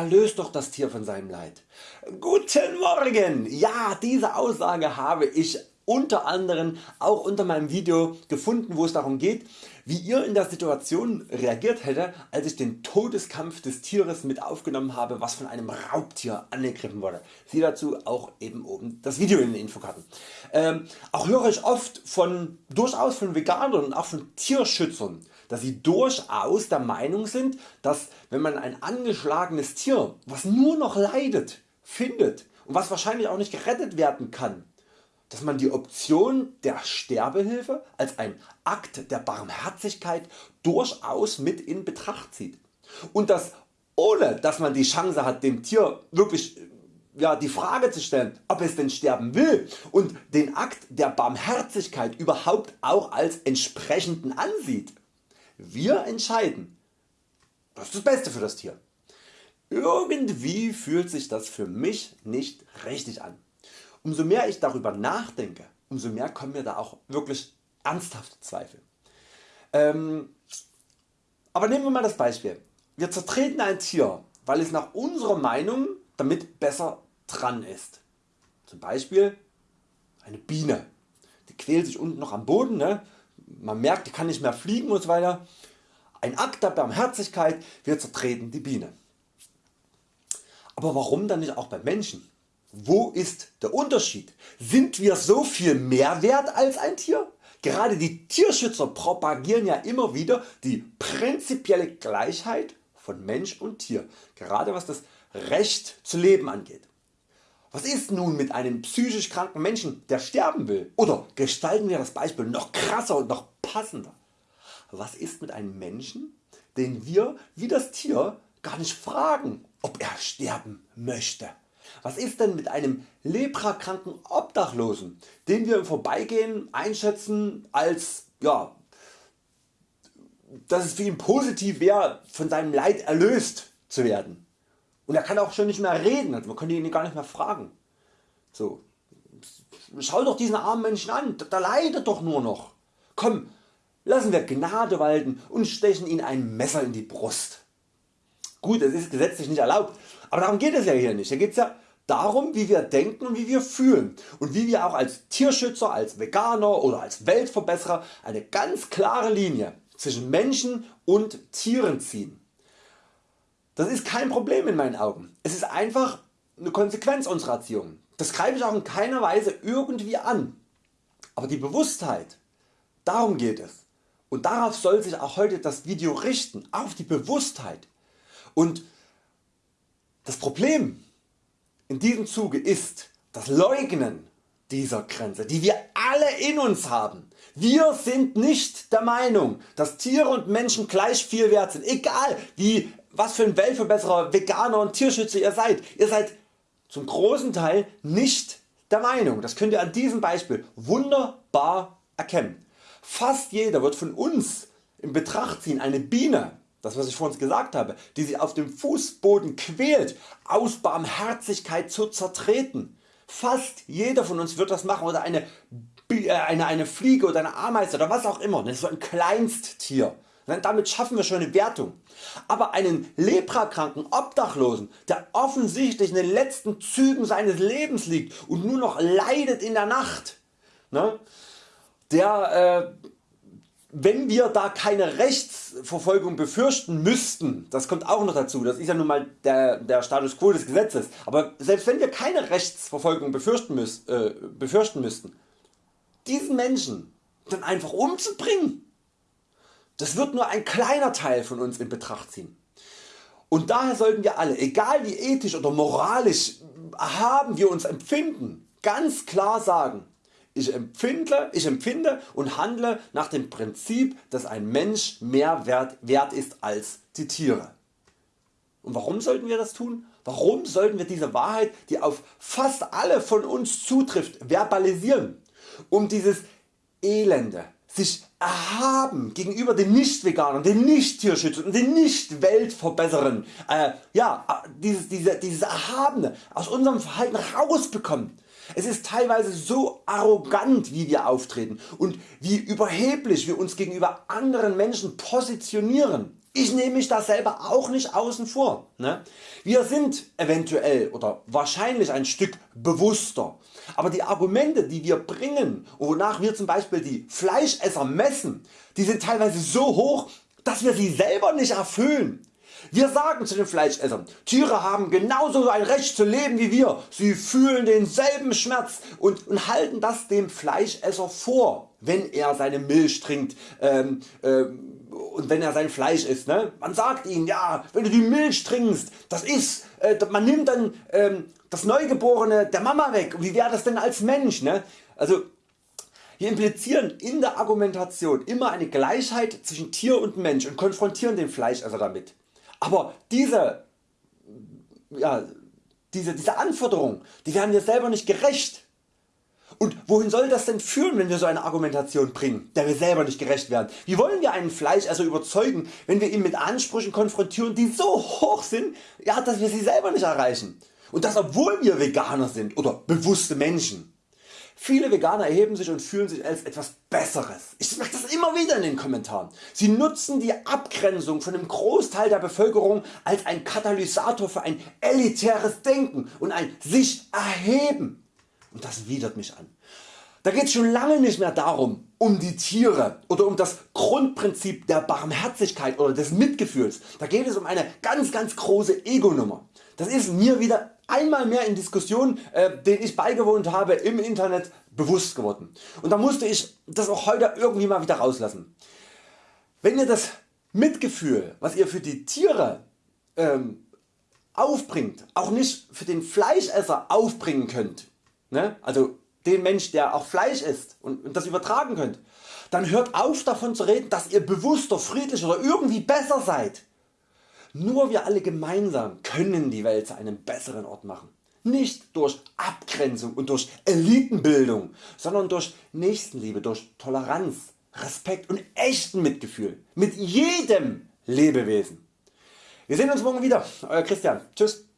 erlöst doch das Tier von seinem Leid. Guten Morgen! Ja, diese Aussage habe ich unter anderem auch unter meinem Video gefunden wo es darum geht wie ihr in der Situation reagiert hätte als ich den Todeskampf des Tieres mit aufgenommen habe was von einem Raubtier angegriffen wurde. Siehe dazu auch eben oben das Video in den Infokarten. Ähm, auch höre ich oft von durchaus von Veganern und auch von Tierschützern dass sie durchaus der Meinung sind dass wenn man ein angeschlagenes Tier was nur noch leidet findet und was wahrscheinlich auch nicht gerettet werden kann dass man die Option der Sterbehilfe als ein Akt der Barmherzigkeit durchaus mit in Betracht zieht und dass ohne dass man die Chance hat dem Tier wirklich ja, die Frage zu stellen ob es denn sterben will und den Akt der Barmherzigkeit überhaupt auch als entsprechenden ansieht. Wir entscheiden was ist das Beste für das Tier. Irgendwie fühlt sich das für mich nicht richtig an. Umso mehr ich darüber nachdenke, umso mehr kommen mir da auch wirklich ernsthafte Zweifel. Ähm, aber nehmen wir mal das Beispiel. Wir zertreten ein Tier, weil es nach unserer Meinung damit besser dran ist. Zum Beispiel eine Biene. Die quält sich unten noch am Boden. Ne? Man merkt die kann nicht mehr fliegen und so weiter. Ein Akt der Barmherzigkeit, wir zertreten die Biene. Aber warum dann nicht auch beim Menschen? Wo ist der Unterschied? Sind wir so viel mehr wert als ein Tier? Gerade die Tierschützer propagieren ja immer wieder die prinzipielle Gleichheit von Mensch und Tier, gerade was das Recht zu leben angeht. Was ist nun mit einem psychisch kranken Menschen der sterben will? Oder gestalten wir das Beispiel noch krasser und noch passender. Was ist mit einem Menschen den wir wie das Tier gar nicht fragen ob er sterben möchte? Was ist denn mit einem leprakranken Obdachlosen, den wir im Vorbeigehen einschätzen als ja, dass es für ihn positiv wäre von seinem Leid erlöst zu werden. Und er kann auch schon nicht mehr reden, also man könnte ihn gar nicht mehr fragen. So, schau doch diesen armen Menschen an, der leidet doch nur noch. Komm, lassen wir Gnade walten und stechen ihn ein Messer in die Brust. Gut, es ist gesetzlich nicht erlaubt, aber darum geht es ja hier nicht. Hier geht es ja darum wie wir denken und wie wir fühlen und wie wir auch als Tierschützer, als Veganer oder als Weltverbesserer eine ganz klare Linie zwischen Menschen und Tieren ziehen. Das ist kein Problem in meinen Augen. Es ist einfach eine Konsequenz unserer Erziehung. Das greife ich auch in keiner Weise irgendwie an. Aber die Bewusstheit, darum geht es. Und darauf soll sich auch heute das Video richten, auf die Bewusstheit. Und das Problem in diesem Zuge ist das Leugnen dieser Grenze, die wir alle in uns haben. Wir sind nicht der Meinung, dass Tiere und Menschen gleich viel wert sind, egal wie, was für ein Weltverbesserer, Veganer und Tierschützer ihr seid. Ihr seid zum großen Teil nicht der Meinung. Das könnt ihr an diesem Beispiel wunderbar erkennen. Fast jeder wird von uns in Betracht ziehen, eine Biene das was ich vorhin gesagt habe, die sich auf dem Fußboden quält, aus Barmherzigkeit zu zertreten. Fast jeder von uns wird das machen oder eine, äh, eine, eine Fliege oder eine Ameise oder was auch immer, so ein Kleinsttier. Damit schaffen wir schon eine Wertung. Aber einen leprakranken Obdachlosen, der offensichtlich in den letzten Zügen seines Lebens liegt und nur noch leidet in der Nacht, ne, der äh, wenn wir da keine Rechtsverfolgung befürchten müssten, das kommt auch noch dazu, das ist ja nun mal der, der Status Quo des Gesetzes, aber selbst wenn wir keine Rechtsverfolgung befürchten, müß, äh, befürchten müssten, diesen Menschen dann einfach umzubringen, das wird nur ein kleiner Teil von uns in Betracht ziehen. Und daher sollten wir alle, egal wie ethisch oder moralisch erhaben wir uns empfinden, ganz klar sagen, ich empfinde, ich empfinde und handle nach dem Prinzip dass ein Mensch mehr wert, wert ist als die Tiere. Und warum sollten wir das tun? Warum sollten wir diese Wahrheit die auf fast alle von uns zutrifft verbalisieren? Um dieses Elende sich erhaben gegenüber den Nicht-Veganern, den Nicht-Tierschützern und den Nicht-Weltverbesserern, äh, ja, dieses, diese, dieses Erhabene aus unserem Verhalten rausbekommen es ist teilweise so arrogant wie wir auftreten und wie überheblich wir uns gegenüber anderen Menschen positionieren. Ich nehme mich da selber auch nicht außen vor. Ne? Wir sind eventuell oder wahrscheinlich ein Stück bewusster, aber die Argumente die wir bringen wonach wir zum Beispiel die Fleischesser messen, die sind teilweise so hoch dass wir sie selber nicht erfüllen. Wir sagen zu den Fleischessern, Tiere haben genauso ein Recht zu leben wie wir, sie fühlen denselben Schmerz und, und halten das dem Fleischesser vor, wenn er seine Milch trinkt ähm, ähm, und wenn er sein Fleisch isst. Ne? Man sagt ihm, ja, wenn du die Milch trinkst, das ist, äh, man nimmt dann ähm, das Neugeborene der Mama weg. Wie wäre das denn als Mensch? Ne? Also wir implizieren in der Argumentation immer eine Gleichheit zwischen Tier und Mensch und konfrontieren den Fleischesser damit. Aber diese, ja, diese, diese Anforderungen die werden wir selber nicht gerecht. Und wohin soll das denn führen wenn wir so eine Argumentation bringen, der wir selber nicht gerecht werden? Wie wollen wir einen Fleischesser überzeugen wenn wir ihn mit Ansprüchen konfrontieren die so hoch sind ja, dass wir sie selber nicht erreichen? Und das obwohl wir Veganer sind oder bewusste Menschen. Viele Veganer erheben sich und fühlen sich als etwas Besseres. Ich merke das immer wieder in den Kommentaren. Sie nutzen die Abgrenzung von einem Großteil der Bevölkerung als ein Katalysator für ein elitäres Denken und ein sich erheben. Und das widert mich an. Da geht es schon lange nicht mehr darum um die Tiere oder um das Grundprinzip der Barmherzigkeit oder des Mitgefühls. Da geht es um eine ganz ganz große Ego-Nummer. Das ist mir wieder einmal mehr in Diskussionen äh, den ich beigewohnt habe im Internet bewusst geworden. Und da musste ich das auch heute irgendwie mal wieder rauslassen. Wenn ihr das Mitgefühl was ihr für die Tiere ähm, aufbringt auch nicht für den Fleischesser aufbringen könnt, ne? also den Mensch der auch Fleisch isst und, das übertragen könnt, dann hört auf davon zu reden dass ihr bewusster, friedlicher oder irgendwie besser seid. Nur wir alle gemeinsam können die Welt zu einem besseren Ort machen. Nicht durch Abgrenzung und durch Elitenbildung, sondern durch Nächstenliebe, durch Toleranz, Respekt und echten Mitgefühl mit jedem Lebewesen. Wir sehen uns morgen wieder. Euer Christian. Tschüss.